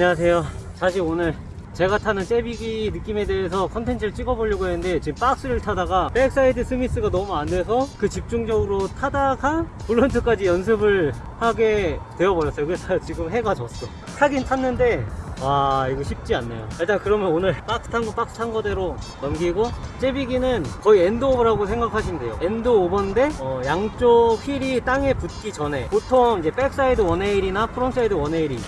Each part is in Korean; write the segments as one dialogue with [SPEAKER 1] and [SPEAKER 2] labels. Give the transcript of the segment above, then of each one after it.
[SPEAKER 1] 안녕하세요. 사실 오늘 제가 타는 째비기 느낌에 대해서 컨텐츠를 찍어보려고 했는데 지금 박스를 타다가 backside smith가 너무 안 돼서 그 집중적으로 타다가 blunt까지 연습을 하게 되어버렸어요. 그래서 지금 해가 졌어. 타긴 탔는데 와 이거 쉽지 않네요. 일단 그러면 오늘 박스 탄 거 박스 탄 거대로 넘기고 째비기는 거의 end over라고 생각하시면 돼요. end over인데 어, 양쪽 휠이 땅에 붙기 전에 보통 이제 backside 180이나 frontside 180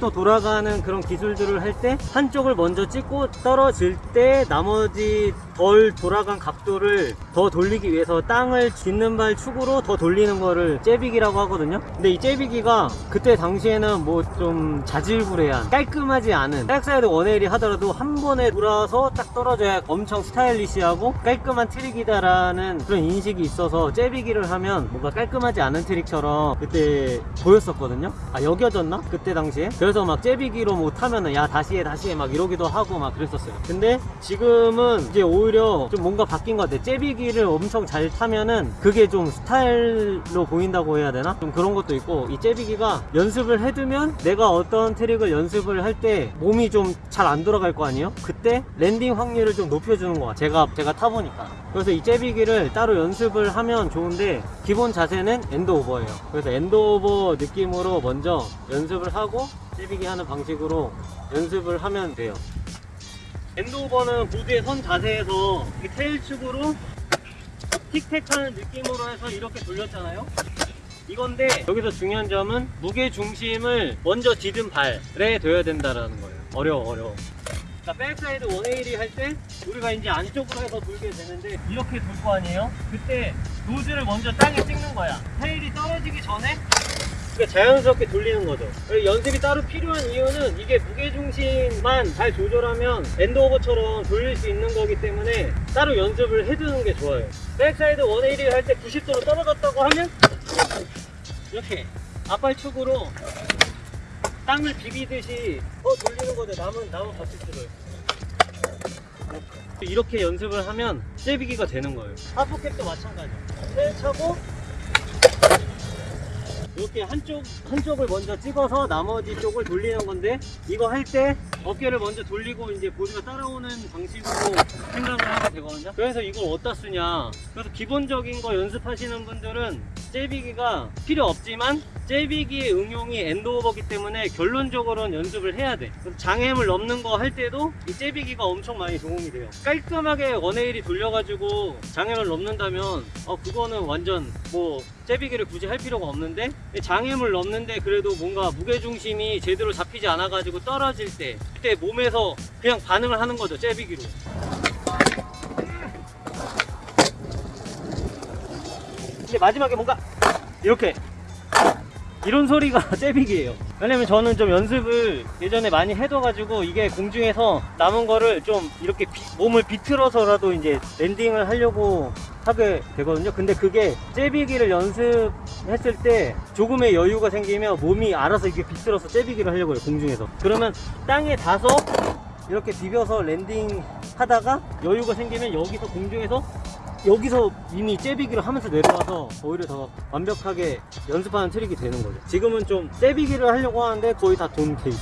[SPEAKER 1] 180도 돌아가는 그런 기술들을 할 때 한쪽을 먼저 찍고 떨어질 때 나머지 덜 돌아간 각도를 더 돌리기 위해서 땅을 딛는 발 축으로 더 돌리는 거를 째비기라고 하거든요. 근데 이 째비기가 그때 당시에는 뭐 좀 자질구레한 깔끔 하지 않은 backside 180 하더라도 한 번에 돌아서 딱 떨어져야 엄청 스타일리시하고 깔끔한 트릭이다라는 그런 인식이 있어서 째비기를 하면 뭔가 깔끔하지 않은 트릭처럼 그때 보였었거든요 아 여겨졌나? 그때 당시에 그래서 막 째비기로 뭐 타면은 야 다시 해 다시 해 막 이러기도 하고 막 그랬었어요 근데 지금은 이제 오히려 좀 뭔가 바뀐 것 같아 째비기를 엄청 잘 타면은 그게 좀 스타일로 보인다고 해야 되나? 좀 그런 것도 있고 이 째비기가 연습을 해두면 내가 어떤 트릭을 연습을 할때 몸이 좀 잘 안 돌아갈 거 아니에요? 그때 landing 확률을 좀 높여주는 거야. 제가 제가 타보니까. 그래서 이 째비기를 따로 연습을 하면 좋은데 기본 자세는 end over예요. 그래서 end over 느낌으로 먼저 연습을 하고 째비기 하는 방식으로 연습을 하면 돼요. end over는 보드의 선 자세에서 이 tail 축으로 tic tac 하는 느낌으로 해서 이렇게 돌렸잖아요 이건데 여기서 중요한 점은 무게 중심을 먼저 딛은 발에 둬야 된다라는 거예요 어려워 어려워 자 backside 180 할 때 우리가 이제 안쪽으로 해서 돌게 되는데 이렇게 돌 거 아니에요 그때 nose를 먼저 땅에 찍는 거야 tail이 떨어지기 전에 그러니까 자연스럽게 돌리는 거죠. 연습이 따로 필요한 이유는 이게 무게중심만 잘 조절하면 end over처럼 돌릴 수 있는 거기 때문에 따로 연습을 해두는 게 좋아요. backside 180 할 때 90도로 떨어졌다고 하면 이렇게 앞발축으로 땅을 비비듯이 어 돌리는 거죠. 남은 남은 바퀴들을 이렇게 연습을 하면 째비기가 되는 거예요. half cab도 마찬가지예요. 세 차고 이렇게 한쪽 한쪽을 먼저 찍어서 나머지 쪽을 돌리는 건데 이거 할 때 어깨를 먼저 돌리고 이제 보드가 따라오는 방식으로 생각을 하면 되거든요. 그래서 이걸 어디다 쓰냐. 그래서 기본적인 거 연습하시는 분들은 째비기가 필요 없지만 째비기의 응용이 엔드오버기 때문에 결론적으로는 연습을 해야 돼. 장애물 넘는 거 할 때도 이 째비기가 엄청 많이 도움이 돼요. 깔끔하게 원에일이 돌려가지고 장애물 넘는다면 어 그거는 완전 뭐 째비기를 굳이 할 필요가 없는데 장애물 넘는데 그래도 뭔가 무게중심이 제대로 잡히지 않아 가지고 떨어질 때 그때 몸에서 그냥 반응을 하는 거죠 째비기로. 근데 마지막에 뭔가 이렇게 이런 소리가 째비기예요. 왜냐면 저는 좀 연습을 예전에 많이 해둬가지고 이게 공중에서 남은 거를 좀 이렇게 비- 몸을 비틀어서라도 이제 landing을 하려고 하게 되거든요. 근데 그게 째비기를 연습했을 때 조금의 여유가 생기면 몸이 알아서 이렇게 비틀어서 째비기를 하려고 해요 공중에서. 그러면 땅에 닿아서 이렇게 비벼서 landing 하다가 여유가 생기면 여기서 공중에서 여기서 이미 째비기를 하면서 내려와서 오히려 더 완벽하게 연습하는 트릭이 되는 거죠. 지금은 좀 째비기를 하려고 하는데 거의 다 돈 케이스.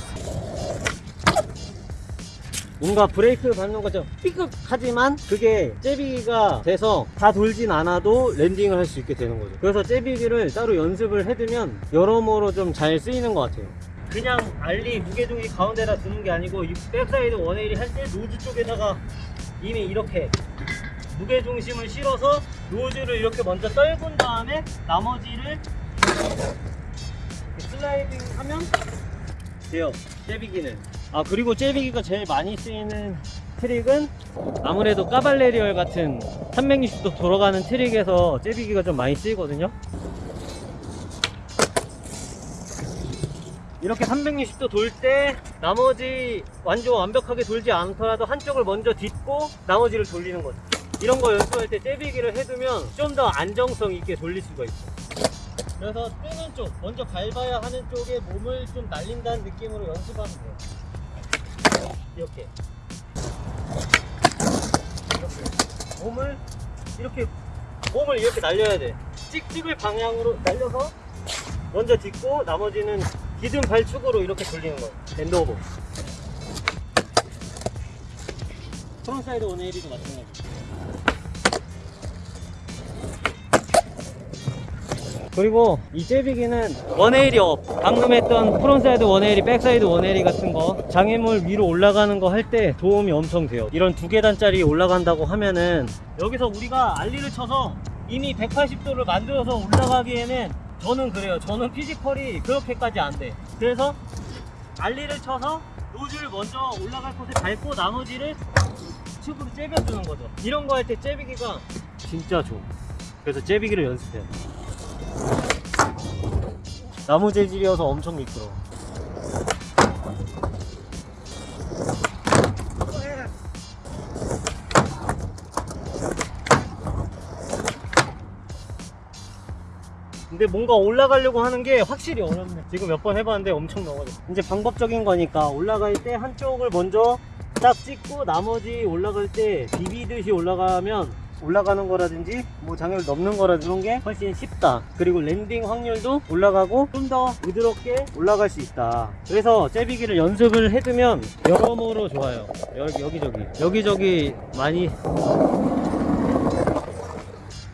[SPEAKER 1] 뭔가 브레이크 밟는 것처럼 삐끗하지만 그게 째비기가 돼서 다 돌진 않아도 landing을 할 수 있게 되는 거죠. 그래서 째비기를 따로 연습을 해두면 여러모로 좀 잘 쓰이는 것 같아요. 그냥 ollie 무게중심이 가운데다 두는 게 아니고 이 backside 180할때 nose 쪽에다가 이미 이렇게 무게 중심을 실어서 노즈를 이렇게 먼저 떨군 다음에 나머지를 슬라이딩 하면 돼요. 째비기는. 아 그리고 째비기가 제일 많이 쓰이는 트릭은 아무래도 caballerial 같은 360도 돌아가는 트릭에서 째비기가 좀 많이 쓰이거든요. 이렇게 360도 돌 때 나머지 완전 완벽하게 돌지 않더라도 한쪽을 먼저 딛고 나머지를 돌리는 거죠 이런 거 연습할 때 째비기를 해두면 좀 더 안정성 있게 돌릴 수가 있어 그래서 뜨는 쪽 먼저 밟아야 하는 쪽에 몸을 좀 날린다는 느낌으로 연습하면 돼요 이렇게 이렇게 몸을 이렇게 몸을 이렇게 날려야 돼 찍찍을 방향으로 날려서 먼저 딛고 나머지는 기둥 발축으로 이렇게 돌리는 거예요. End over. Frontside one eighty도 마찬가지. 그리고 이 째비기는 one eighty up 방금 했던 frontside one eighty backside one eighty 같은 거 장애물 위로 올라가는 거 할 때 도움이 엄청 돼요. 이런 두 계단짜리 올라간다고 하면은 여기서 우리가 ollie를 쳐서 이미 180도를 만들어서 올라가기에는 저는 그래요. 저는 피지컬이 그렇게까지 안 돼. 그래서 알리를 쳐서 노즐을 먼저 올라갈 곳에 밟고 나머지를 튜브로 째벼주는 거죠. 이런 거 할 때 째비기가 진짜 좋아. 그래서 째비기를 연습해요 나무 재질이어서 엄청 미끄러워. 근데 뭔가 올라가려고 하는 게 확실히 어렵네. 지금 몇 번 해봤는데 엄청 넘어졌어. 이제 방법적인 거니까 올라갈 때 한쪽을 먼저 딱 찍고 나머지 올라갈 때 비비듯이 올라가면 올라가는 거라든지 뭐 장애를 넘는 거라든지 그런 게 훨씬 쉽다. 그리고 landing 확률도 올라가고 좀 더 부드럽게 올라갈 수 있다. 그래서 째비기를 연습을 해두면 여러모로 좋아요. 여기, 여기저기. 여기저기 많이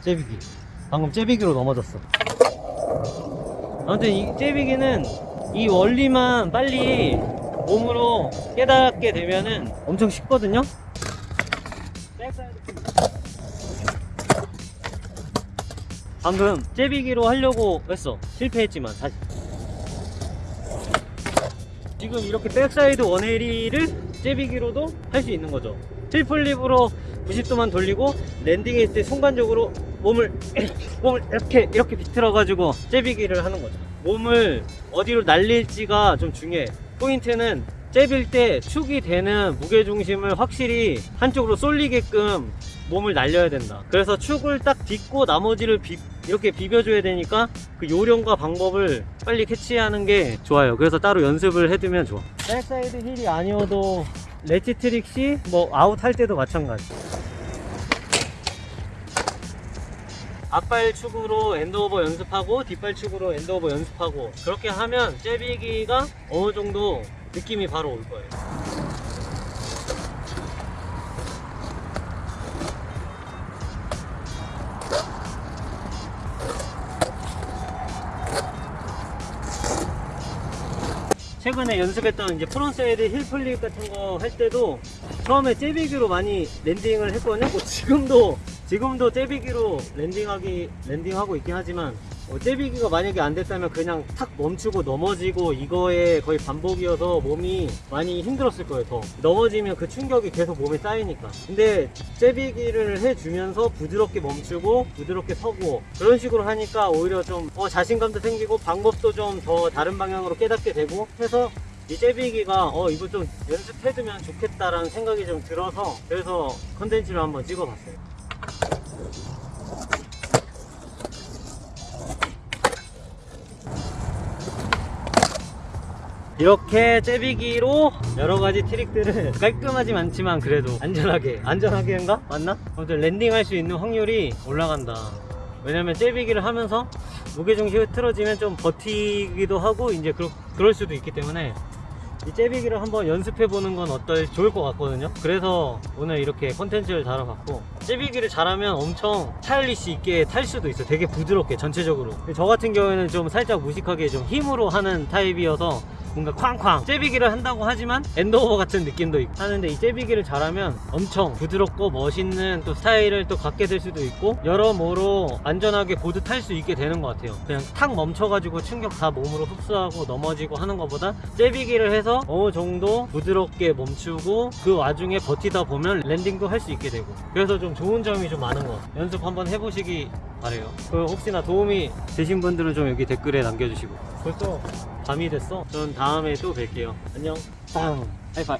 [SPEAKER 1] 째비기. 방금 째비기로 넘어졌어. 아무튼 이 째비기는 이 원리만 빨리 몸으로 깨닫게 되면은 엄청 쉽거든요 backside 방금 째비기로 하려고 했어. 실패했지만 사실. 지금 이렇게 backside 180를 째비기로도 할 수 있는 거죠. tre flip으로 90도만 돌리고 landing했을 때 순간적으로 몸을 몸을 이렇게 이렇게 비틀어 가지고 째비기를 하는 거죠. 몸을 어디로 날릴지가 좀 중요해. 포인트는 째빌 때 축이 되는 무게중심을 확실히 한쪽으로 쏠리게끔 몸을 날려야 된다. 그래서 축을 딱 딛고 나머지를 비- 이렇게 비벼줘야 되니까 그 요령과 방법을 빨리 캐치하는 게 좋아요. 그래서 따로 연습을 해두면 좋아. backside heel이 아니어도 레지 트릭시 뭐 아웃 할 때도 마찬가지. 앞발 축으로 end over 연습하고 뒷발 축으로 end over 연습하고 그렇게 하면 째비기가 어느 정도 느낌이 바로 올 거예요 최근에 연습했던 이제 frontside heelflip 같은 거 할 때도 처음에 째비기로 많이 landing을 했거든요. 뭐 지금도 지금도 째비기로 landing하기 landing하고 있긴 하지만 어, 째비기가 만약에 안 됐다면 그냥 탁 멈추고 넘어지고 이거에 거의 반복이어서 몸이 많이 힘들었을 거예요. 더 넘어지면 그 충격이 계속 몸에 쌓이니까. 근데 째비기를 해주면서 부드럽게 멈추고 부드럽게 서고 그런 식으로 하니까 오히려 좀 어, 자신감도 생기고 방법도 좀 더 다른 방향으로 깨닫게 되고 해서 이 제비기가 어 이거 좀 연습해두면 좋겠다라는 생각이 좀 들어서 그래서 컨텐츠를 한번 찍어봤어요. 이렇게 제비기로 여러 가지 트릭들을 깔끔하지 않지만 그래도 안전하게 안전하게인가 맞나? 아무튼 랜딩할 수 있는 확률이 올라간다. 왜냐면 제비기를 하면서 무게중심이 틀어지면 좀 버티기도 하고 이제 그러, 그럴 수도 있기 때문에 이 째비기를 한번 연습해 보는 건 어떨 좋을 것 같거든요 그래서 오늘 이렇게 컨텐츠를 다뤄봤고 째비기를 잘하면 엄청 스타일리시 있게 탈 수도 있어 요 되게 부드럽게 전체적으로 저 같은 경우에는 좀 살짝 무식하게 좀 힘으로 하는 타입이어서 뭔가 쾅쾅 째비기를 한다고 하지만 end over 같은 느낌도 있고 하는데 이 째비기를 잘하면 엄청 부드럽고 멋있는 또 스타일을 또 갖게 될 수도 있고 여러모로 안전하게 보드 탈 수 있게 되는 것 같아요. 그냥 탁 멈춰가지고 충격 다 몸으로 흡수하고 넘어지고 하는 것보다 째비기를 해서 어느 정도 부드럽게 멈추고 그 와중에 버티다 보면 landing도 할 수 있게 되고 그래서 좀 좋은 점이 좀 많은 것 같아요. 연습 한번 해보시기 바래요. 그 혹시나 도움이 되신 분들은 좀 여기 댓글에 남겨주시고. 벌써 밤이 됐어. 전 다음에 또 뵐게요. 안녕. 빵. 하이파이